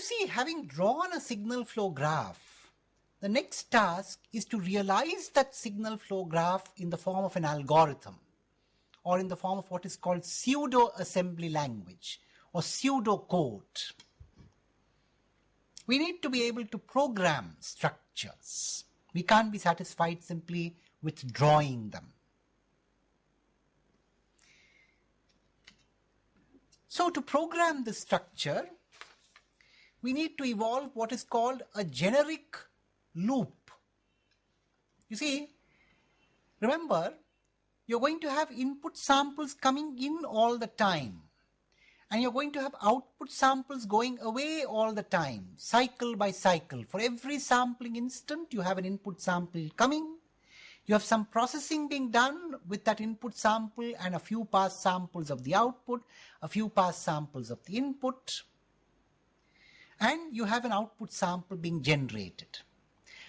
You see, having drawn a signal flow graph, the next task is to realize that signal flow graph in the form of an algorithm or in the form of what is called pseudo assembly language or pseudo code. We need to be able to program structures. We can't be satisfied simply with drawing them. So to program the structure, we need to evolve what is called a generic loop. You see, remember, you're going to have input samples coming in all the time. And you're going to have output samples going away all the time, cycle by cycle. For every sampling instant, you have an input sample coming. You have some processing being done with that input sample and a few past samples of the output, a few past samples of the input and you have an output sample being generated.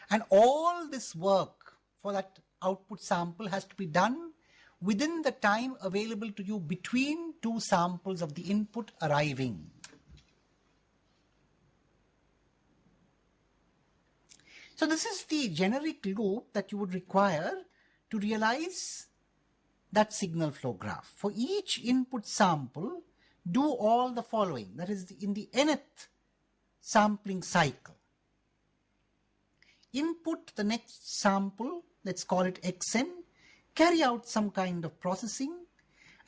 And all this work for that output sample has to be done within the time available to you between two samples of the input arriving. So this is the generic loop that you would require to realize that signal flow graph. For each input sample, do all the following. That is, in the nth sampling cycle. Input the next sample, let's call it xn, carry out some kind of processing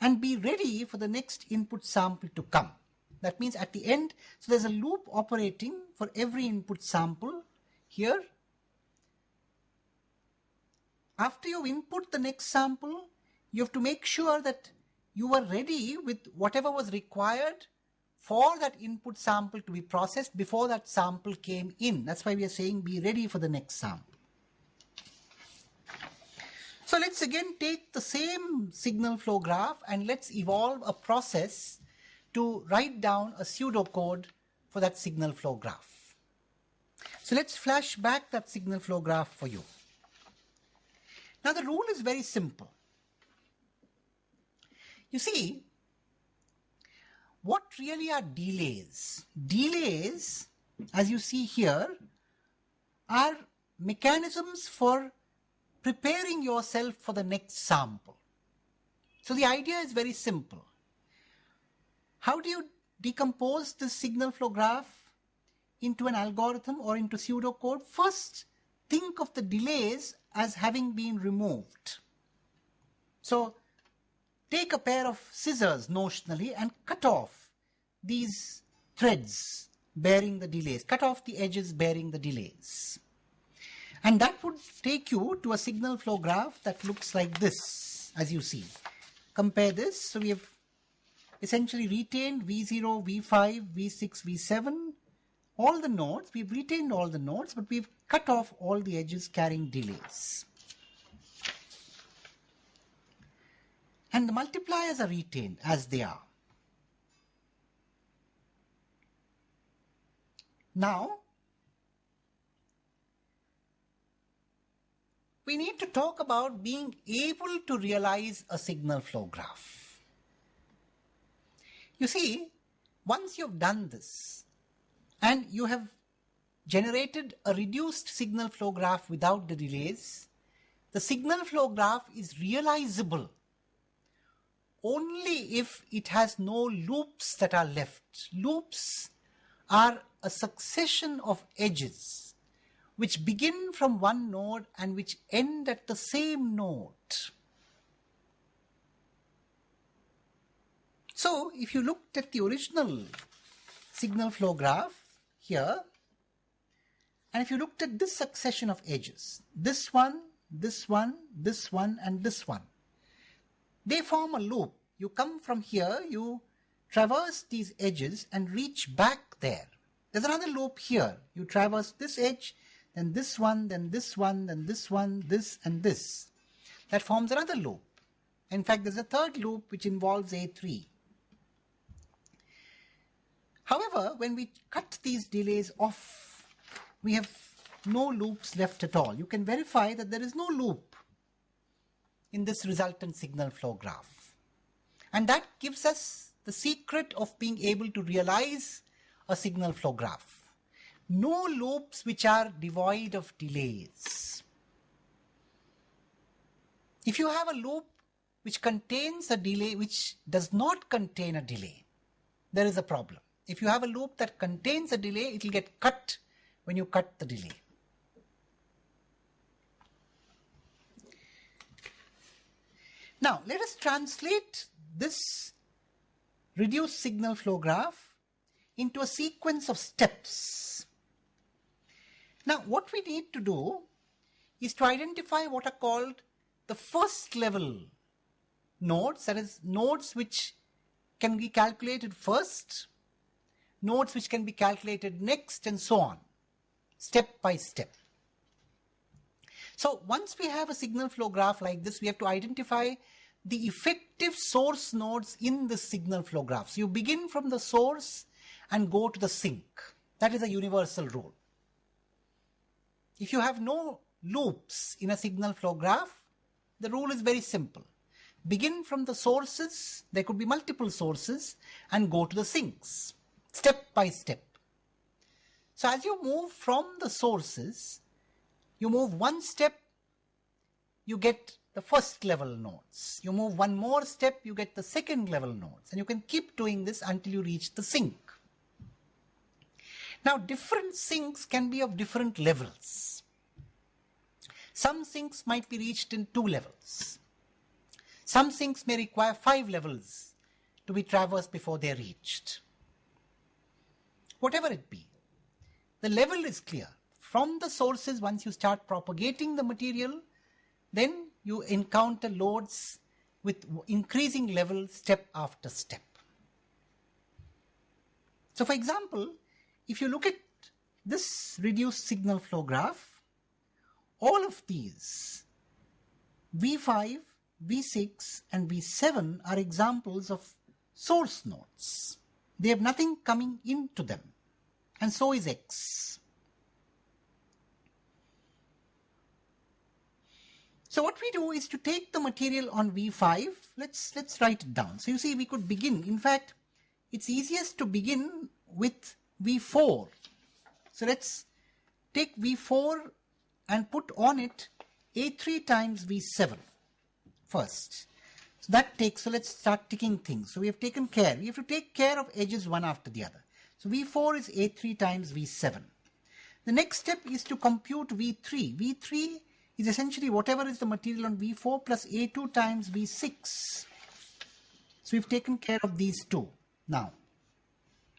and be ready for the next input sample to come. That means at the end, so there's a loop operating for every input sample here. After you input the next sample, you have to make sure that you are ready with whatever was required for that input sample to be processed before that sample came in. That's why we are saying be ready for the next sample. So let's again take the same signal flow graph and let's evolve a process to write down a pseudocode for that signal flow graph. So let's flash back that signal flow graph for you. Now the rule is very simple. You see, what really are delays? Delays, as you see here, are mechanisms for preparing yourself for the next sample. So the idea is very simple. How do you decompose the signal flow graph into an algorithm or into pseudocode? First, think of the delays as having been removed. So take a pair of scissors notionally and cut off these threads bearing the delays, cut off the edges bearing the delays. And that would take you to a signal flow graph that looks like this, as you see. Compare this. So we have essentially retained V0, V5, V6, V7, all the nodes. We've retained all the nodes, but we've cut off all the edges carrying delays. And the multipliers are retained as they are. Now, we need to talk about being able to realize a signal flow graph. You see, once you've done this and you have generated a reduced signal flow graph without the delays, the signal flow graph is realizable only if it has no loops that are left. Loops are a succession of edges which begin from one node and which end at the same node. So if you looked at the original signal flow graph here, and if you looked at this succession of edges, this one, this one, this one, and this one, they form a loop. You come from here, you traverse these edges and reach back there. There's another loop here. You traverse this edge, then this one, then this one, then this one, this and this. That forms another loop. In fact, there's a third loop which involves A3. However, when we cut these delays off, we have no loops left at all. You can verify that there is no loop in this resultant signal flow graph. And that gives us the secret of being able to realize a signal flow graph. No loops which are devoid of delays. If you have a loop which contains a delay which does not contain a delay, there is a problem. If you have a loop that contains a delay, it will get cut when you cut the delay. Now, let us translate this reduced signal flow graph into a sequence of steps. Now, what we need to do is to identify what are called the first level nodes, that is nodes which can be calculated first, nodes which can be calculated next and so on, step by step. So once we have a signal flow graph like this, we have to identify the effective source nodes in the signal flow graph. So you begin from the source and go to the sink. That is a universal rule. If you have no loops in a signal flow graph, the rule is very simple. Begin from the sources, there could be multiple sources, and go to the sinks, step by step. So as you move from the sources, you move one step, you get the first level nodes. You move one more step, you get the second level nodes. And you can keep doing this until you reach the sink. Now different sinks can be of different levels. Some sinks might be reached in two levels. Some sinks may require five levels to be traversed before they are reached. Whatever it be, the level is clear. From the sources, once you start propagating the material, then you encounter nodes with increasing level step after step. So for example, if you look at this reduced signal flow graph, all of these V5, V6 and V7 are examples of source nodes. They have nothing coming into them and so is X. So what we do is to take the material on V5, let's, let's write it down. So you see we could begin, in fact, it's easiest to begin with V4. So let's take V4 and put on it A3 times V7 first. So that takes, so let's start ticking things. So we have taken care, we have to take care of edges one after the other. So V4 is A3 times V7. The next step is to compute V3. V3 is essentially whatever is the material on V4 plus A2 times V6. So we've taken care of these two now.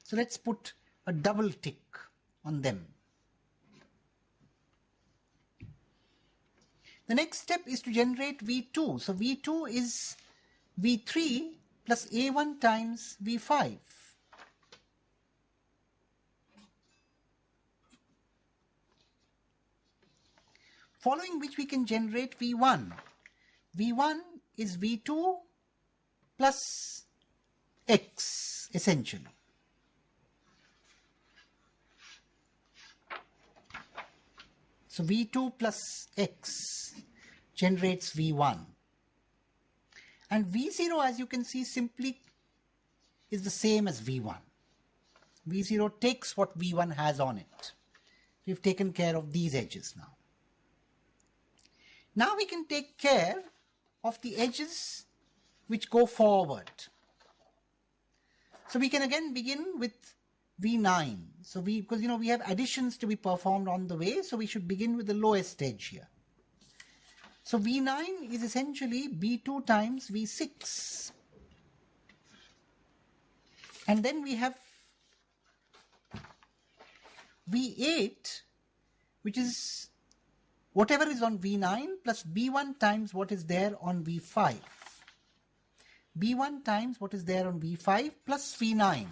So let's put a double tick on them. The next step is to generate V2. So V2 is V3 plus A1 times V5. Following which we can generate V1. V1 is V2 plus X essentially. So V2 plus X generates V1. And V0 as you can see simply is the same as V1. V0 takes what V1 has on it. We've taken care of these edges now. Now we can take care of the edges which go forward. So we can again begin with V9. So we, because you know, we have additions to be performed on the way, so we should begin with the lowest edge here. So V9 is essentially B2 times V6. And then we have V8, which is whatever is on V9 plus B1 times what is there on V5. B1 times what is there on V5 plus V9.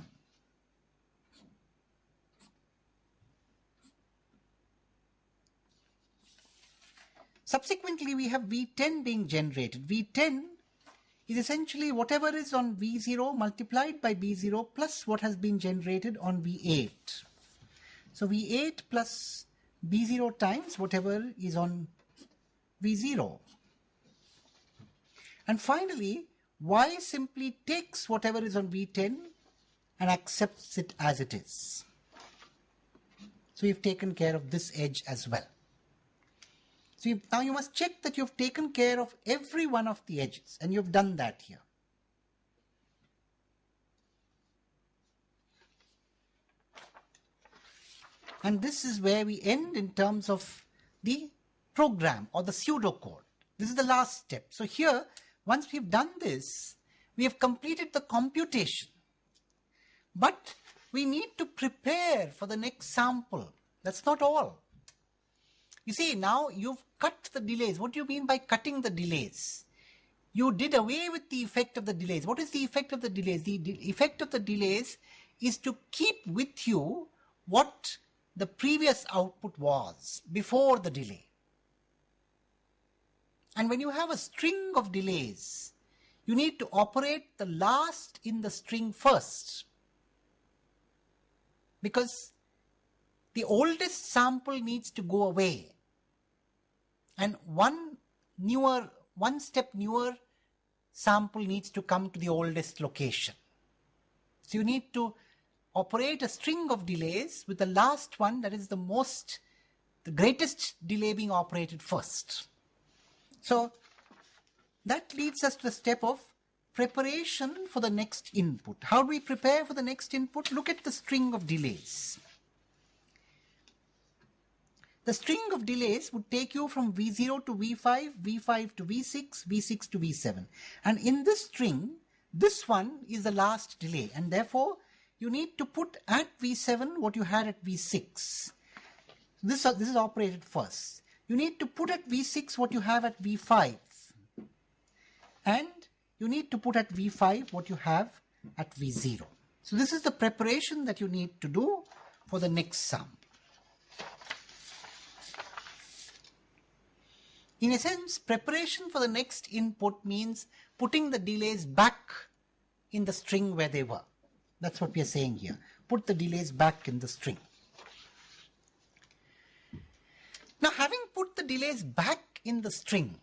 Subsequently, we have V10 being generated. V10 is essentially whatever is on V0 multiplied by B0 plus what has been generated on V8. So V8 plus B0 times whatever is on V0. And finally, Y simply takes whatever is on V10 and accepts it as it is. So we've taken care of this edge as well. So you, now you must check that you've taken care of every one of the edges and you've done that here. And this is where we end in terms of the program or the pseudocode. This is the last step. So here, once we've done this, we have completed the computation. But we need to prepare for the next sample. That's not all. You see, now you've cut the delays. What do you mean by cutting the delays? You did away with the effect of the delays. What is the effect of the delays? The effect of the delays is to keep with you what the previous output was before the delay. And when you have a string of delays, you need to operate the last in the string first. Because the oldest sample needs to go away. And one newer, one step newer sample needs to come to the oldest location. So you need to operate a string of delays with the last one that is the most, the greatest delay being operated first. So that leads us to the step of preparation for the next input. How do we prepare for the next input? Look at the string of delays. The string of delays would take you from V0 to V5, V5 to V6, V6 to V7. And in this string, this one is the last delay. And therefore, you need to put at V7 what you had at V6. This, uh, this is operated first. You need to put at V6 what you have at V5. And you need to put at V5 what you have at V0. So this is the preparation that you need to do for the next sum. In a sense, preparation for the next input means putting the delays back in the string where they were. That's what we are saying here. Put the delays back in the string. Now, having put the delays back in the string,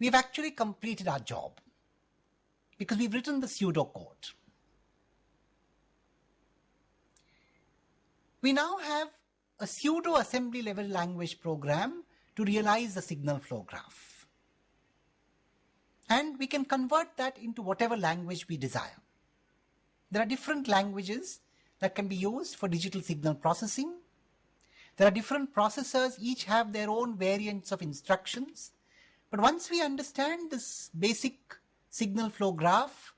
we've actually completed our job because we've written the pseudocode. We now have a pseudo assembly level language program to realize the signal flow graph. And we can convert that into whatever language we desire. There are different languages that can be used for digital signal processing. There are different processors, each have their own variants of instructions. But once we understand this basic signal flow graph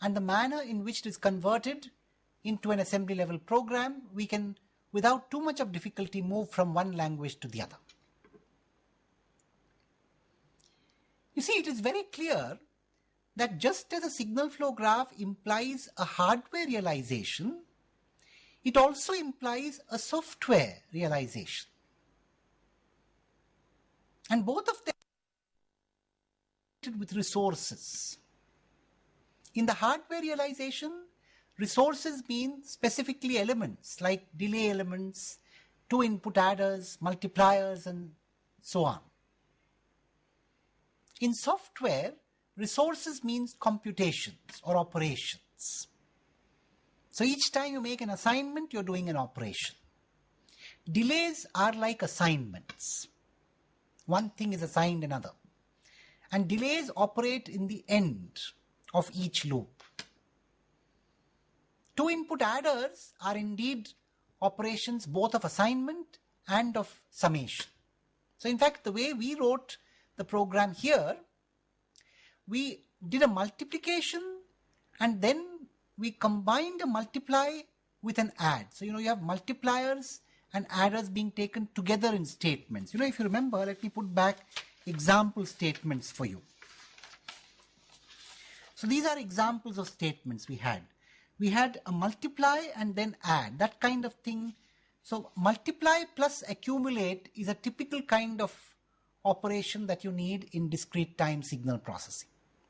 and the manner in which it is converted into an assembly level program, we can, without too much of difficulty, move from one language to the other. You see, it is very clear that just as a signal flow graph implies a hardware realization, it also implies a software realization. And both of them are with resources. In the hardware realization, resources mean specifically elements like delay elements, two input adders, multipliers, and so on. In software, Resources means computations or operations. So each time you make an assignment, you're doing an operation. Delays are like assignments. One thing is assigned another. And delays operate in the end of each loop. Two input adders are indeed operations both of assignment and of summation. So in fact, the way we wrote the program here we did a multiplication and then we combined a multiply with an add. So, you know, you have multipliers and adders being taken together in statements. You know, if you remember, let me put back example statements for you. So these are examples of statements we had. We had a multiply and then add, that kind of thing. So multiply plus accumulate is a typical kind of operation that you need in discrete time signal processing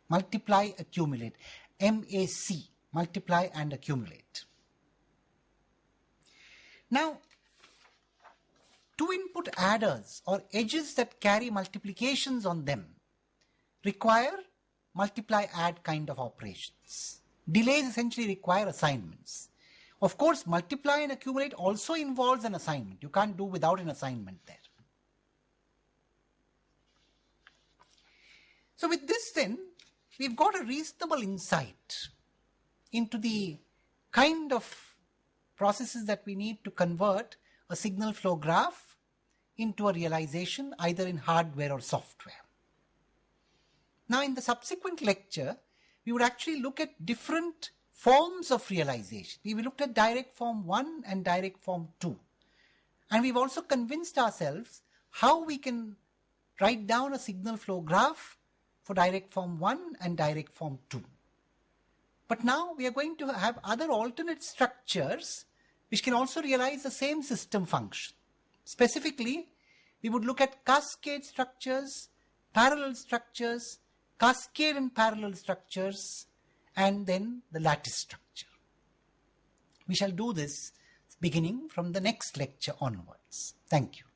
multiply, accumulate. MAC, multiply and accumulate. Now, two input adders or edges that carry multiplications on them require multiply add kind of operations. delays essentially require assignments. Of course, multiply and accumulate also involves an assignment. You can't do without an assignment there. So with this then, we've got a reasonable insight into the kind of processes that we need to convert a signal flow graph into a realization either in hardware or software. Now in the subsequent lecture, we would actually look at different forms of realization. We looked at direct form 1 and direct form 2. And we've also convinced ourselves how we can write down a signal flow graph for direct form 1 and direct form 2. But now we are going to have other alternate structures which can also realize the same system function. Specifically, we would look at cascade structures, parallel structures, cascade and parallel structures, and then the lattice structure. We shall do this beginning from the next lecture onwards. Thank you.